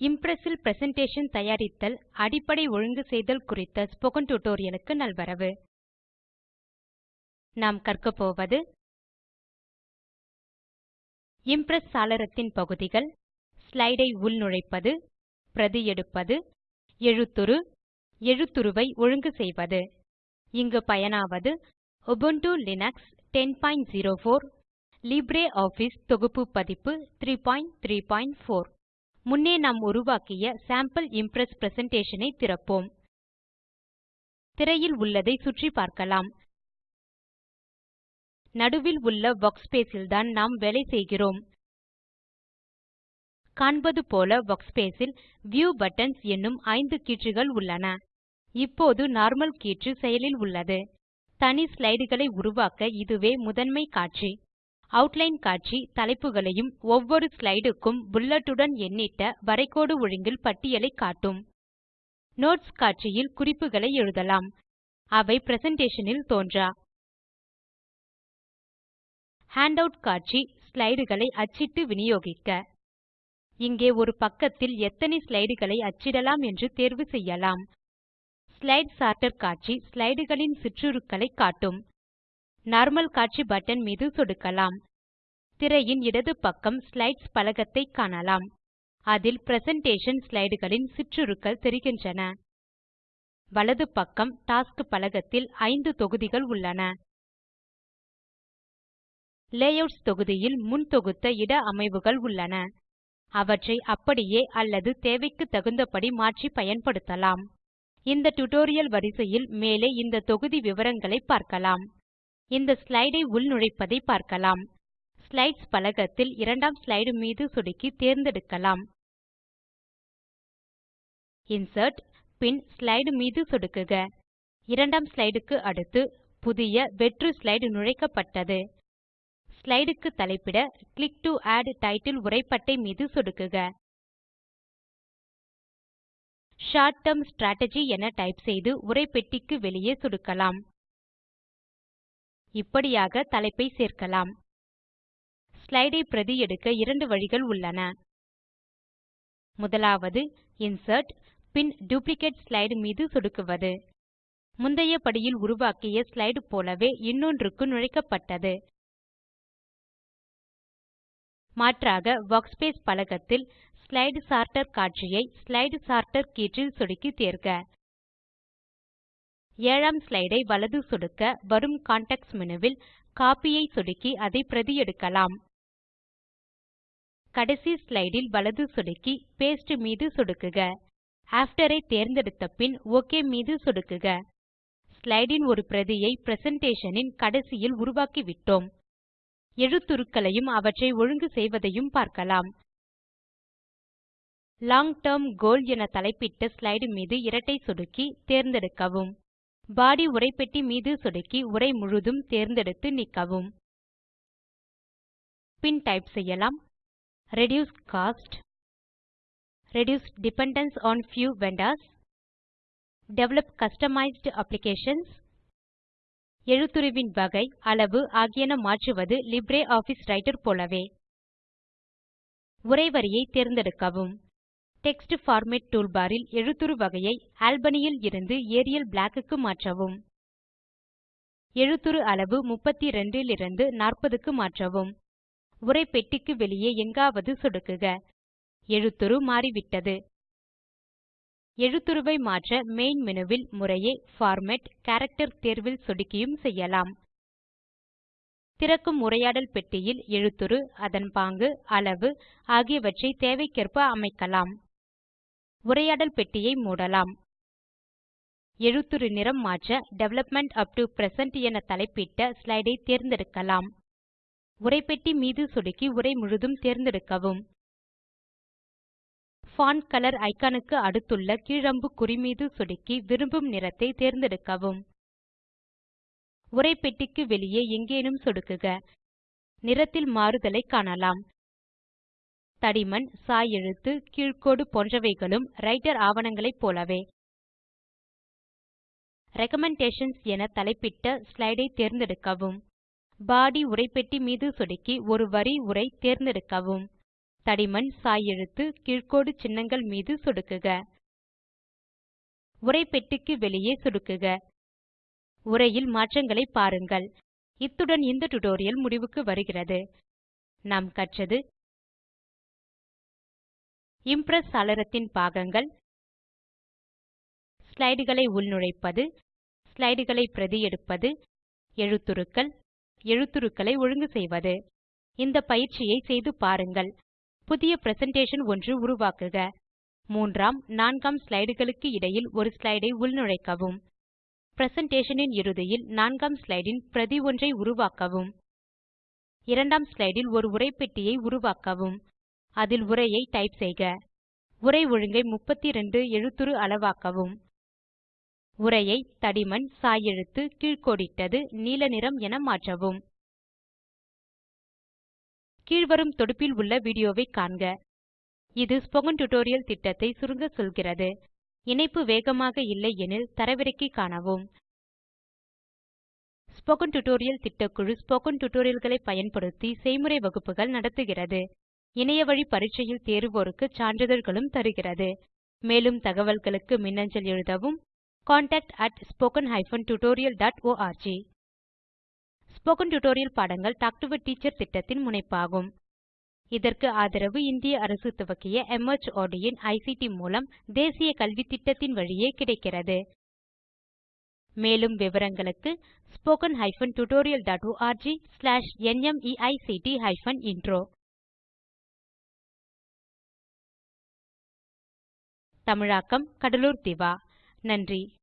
Impress ல் presentation தயாரித்தல் அடிப்படை ஒழுங்கு செய்தல் குறித்த ஸ்போக்கன் டியூட்டோரியலுக்கு நல்வரவு. நாம் கற்கப் போவது இம்ப்ரெஸ் சாளரத்தின் பகுதிகள் ஸ்லைடை உள்நுழைப்பது பிரதி எடுப்பது எழுத்துரு எழுத்துருவை ஒழுங்கு செய்வது. இங்கு பயனாவது உபுண்டு லினக்ஸ் 1004 லிப்ரியாஃபிஸ் தொகுப்பு பதிப்பு 334 முன்னே நாம் உருவாக்கிய சாம்பிள் இம்ப்ரெஸ் பிரசன்டேஷன் ஐ திறப்போம். திரையில் உள்ளதை சுற்றி பார்க்கலாம். நடுவில் உள்ள வர்க்ஸ்பேஸ் ல்தான் நாம் வேலை செய்கிறோம். காண்பது போல workspace ல் வியூ பட்டன்ஸ் என்னும் ஐந்து கீற்றுகள் உள்ளன. இப்போது நார்மல் கீற்று செயலில் உள்ளது. தனி ஸ்லைடுகளை உருவாக்க இதுவே முதன்மை காட்சி. அவுட்லைன் காட்சி தலைப்புகளையும் ஒவ்வொரு ஸ்லைடுக்கும் புல்லட்டுடன் எண்ணிட்ட வரைகோடு ஒழுங்கில் பட்டியலைக் காட்டும். நோட்ஸ் காட்சியில் குறிப்புகளை எழுதலாம். அவை பிரசன்டேஷன் ல் தோன்றா. ஹேண்டவுட் காட்சி ஸ்லைடுகளை அச்சிட்டு வினியோகிக்க இங்கே ஒரு பக்கத்தில் எத்தனை ஸ்லைடுகளை அச்சிடலாம் என்று தேர்வு செய்யலாம். ஸ்லைடு சோர்ட்டர் காட்சி ஸ்லைடுகளின் சிற்றுருக்களைக் காட்டும். நார்மல் காட்சி பட்டன் மீது சொடுக்கலாம். திரையின் இடது பக்கம் ஸ்லைட்ஸ் பலகத்தைக் காணலாம். அதில் பிரசன்டேஷன் ஸ்லைடுகளின் சிற்றுருக்கள் தெரிகின்றன. வலது பக்கம் டாஸ்க் பலகத்தில் ஐந்து தொகுதிகள் உள்ளன. லேயூட்ஸ் தொகுதியில் முன் தொகுத்த இட அமைவுகள் உள்ளன. அவற்றை அப்படியே அல்லது தேவைக்கு தகுந்தபடி மாற்றி பயன்படுத்தலாம். இந்த டியூட்டோரியல் வரிசையில் மேலே இந்த தொகுதி விவரங்களை பார்க்கலாம். இந்த ஸ்லைடை உள்நுழைப்பதை பார்க்கலாம். ஸ்லைட்ஸ் பலகத்தில் இரண்டாம் ஸ்லைடு மீது சொடுக்கி தேர்ந்தெடுக்கலாம். இன்சர்ட் பின் ஸ்லைடு மீது சொடுக்குக. இரண்டாம் ஸ்லைடுக்கு அடுத்து புதிய வெற்று ஸ்லைடு நுழைக்கப்பட்டது. ஸ்லைடுக்கு தலைப்பிட கிளிக் டு ஆட் டைட்டில் உரைப்பட்டை மீது சொடுக்குக. ஷார்ட் டெர்ம் ஸ்ட்ராட்டஜி என டைப் செய்து உரைப்பெட்டிக்கு வெளியே சொடுக்கலாம். இப்படியாக தலைப்பை சேர்க்கலாம். ஸ்லைடை பிரதி எடுக்க இரண்டு வழிகள் உள்ளன. முதலாவது இன்சர்ட் பின் டூப்ளிகேட் ஸ்லைடு மீது சொடுக்குவது. முந்தைய படியில் உருவாக்கிய ஸ்லைடு போலவே இன்னொன்றுக்கு நுழைக்கப்பட்டது. மாற்றாக வர்க்ஸ்பேஸ் பலகத்தில் ஸ்லைடு சார்ட்டர் காட்சியை ஸ்லைடு சார்ட்டர் கீற்றில் சொடுக்கி தேர்க. ஏழாம் ஸ்லைடை வலது சொடுக்க வரும் கான்டெக்ஸ்ட் மெனுவில் காப்பியை கோப்பி ஐ சொடுக்கி அதை பிரதி எடுக்கலாம். கடைசி ஸ்லைடில் வலது சொடுக்கி பாஸ்டே மீது சொடுக்குக. ஆஃப்டர் ஐ தேர்ந்தெடுத்த பின் ஒக் மீது சொடுக்குக. ஸ்லைடின் ஒரு பிரதியை பிரசன்டேஷன் ன் கடைசியில் உருவாக்கிவிட்டோம் எழுத்துருக்களையும் அவற்றை ஒழுங்கு செய்வதையும் பார்க்கலாம். லாங் டெர்ம் கோல் என தலைப்பிட்ட ஸ்லைடு மீது இரட்டை சொடுக்கி தேர்ந்தெடுக்கவும். பாடி உரைப்பெட்டி மீது சொடுக்கி உரை முழுதும் தேர்ந்தெடுத்து நீக்கவும். பின் டைப் செய்யலாம். Reduce cost. Reduce dependence on few vendors. Develop customized applications எழுத்துருவின் வகை அளவு ஆகியன மாற்றுவது LibreOffice ரைட்டர் போலவே. உரை வரியை தேர்ந்தெடுக்கவும். டெக்ஸ்ட் பார்மேட் டூல்பார் இல் எழுத்துரு வகையை ஆல்பனியில் இருந்து ஏரியல் பிளாக் க்கு மாற்றவும். எழுத்துரு அளவு 32 லிருந்து 40 க்கு மாற்றவும் உரைப்பெட்டிக்கு வெளியே எங்காவது சொடுக்குக. எழுத்துரு மாறிவிட்டது. எழுத்துருவை மாற்ற மெயின் மேனு வில் முறையே பார்மேட் கேரக்டர் தேர்வில் சொடுக்கியும் செய்யலாம். திறக்கும் உரையாடல் பெட்டியில் எழுத்துரு அதன் பாங்கு அளவு ஆகியவற்றை தேவைக்கேற்ப அமைக்கலாம். உரையாடல் பெட்டியை மூடலாம். எழுத்துரு நிறம் மாற்ற டெவலப்மெண்ட் அப் டு பிரசன்ட் என தலைப்பிட்ட ஸ்லைடை தேர்ந்தெடுக்கலாம். உரைப்பெட்டி மீது சொடுக்கி உரை முழுதும் தேர்ந்தெடுக்கவும். பான்ட் கலர் இக்கான் க்கு அடுத்துள்ள கீழம்பு அம்புக்குறி மீது சொடுக்கி விரும்பும் நிறத்தை தேர்ந்தெடுக்கவும். உரைப்பெட்டிக்கு வெளியே எங்கேனும் சொடுக்குக. நிறத்தில் மாறுதலை காணலாம். தடிமன் சாய் எழுத்து கீழ்க்கோடு போன்றவைகளும் ரைட்டர் ஆவணங்களைப் போலவே. ரிகமெண்டேஷன்ஸ் என தலைப்பிட்ட ஸ்லைடை தேர்ந்தெடுக்கவும். பாடி உரைப்பெட்டி மீது சொடுக்கி ஒரு வரி உரை தேர்ந்தெடுக்கவும். தடிமன் சாய் எழுத்து கீழ்க்கோடு சின்னங்கள் மீது சொடுக்குக. உரைப்பெட்டிக்கு வெளியே சொடுக்குக. உரையில் மாற்றங்களை பாருங்கள். இத்துடன் இந்த டியூட்டோரியல் முடிவுக்கு வருகிறது. நாம் கற்றது இம்ப்ரெஸ் சாளரத்தின் பாகங்கள். ஸ்லைடுகளை உள்நுழைப்பது. ஸ்லைடுகளை பிரதி எடுப்பது. எழுத்துருக்கள். எழுத்துருக்களை ஒழுங்கு செய்வது. இந்த பயிற்சியை செய்து பாருங்கள். புதிய பிரசன்டேஷன் ஒன்று உருவாக்குக. மூன்றாம் நான்காம் ஸ்லைடுகளுக்கு இடையில் ஒரு ஸ்லைடை உள்நுழைக்கவும். பிரசன்டேஷனின் இறுதியில் நான்காம் ஸ்லைடின் பிரதி ஒன்றை உருவாக்கவும். இரண்டாம் ஸ்லைடில் ஒரு உரைப்பெட்டியை உருவாக்கவும். அதில் உரையை டைப் செய்க. உரை ஒழுங்கை 32 எழுத்துரு அளவாக்கவும். உரையை தடிமன் சாய் எழுத்து கீழ்க்கோடிட்டது நீல நிறம் என மாற்றவும். கீழ்வரும் தொடுப்பில் உள்ள வீடியோவை காண்க. இது ஸ்போக்கன் டியூட்டோரியல் திட்டத்தை சுருங்க சொல்கிறது. இணைப்பு வேகமாக இல்லை எனில் தரவிறக்கி காணவும். ஸ்போக்கன் டியூட்டோரியல் திட்டக்குழு ஸ்போக்கன் டியூட்டோரியல்களை பயன்படுத்தி செய்முறை வகுப்புகள் நடத்துகிறது. இணையவழி பரீட்சையில் தேர்வோருக்கு சான்றிதழ்களும் தருகிறது. மேலும் தகவல்களுக்கு மின்னஞ்சல் எழுதவும். contact at spoken tutorialorg spoken tutorial பாடங்கள் டாக் டு எ டீச்சர் திட்டத்தின் முனைப்பாகும். இதற்கு ஆதரவு இந்திய அரசு துவக்கிய மார்ட் இன் ஐசிடி மூலம் தேசிய கல்வித்திட்டத்தின் வழியே கிடைக்கிறது. மேலும் விவரங்களுக்கு spoken hyphen tutorial dot org slash நிமைக்ட் ஹைபன் இன்ட்ரோ தமிழாக்கம் கடலூர் திவா. நன்றி.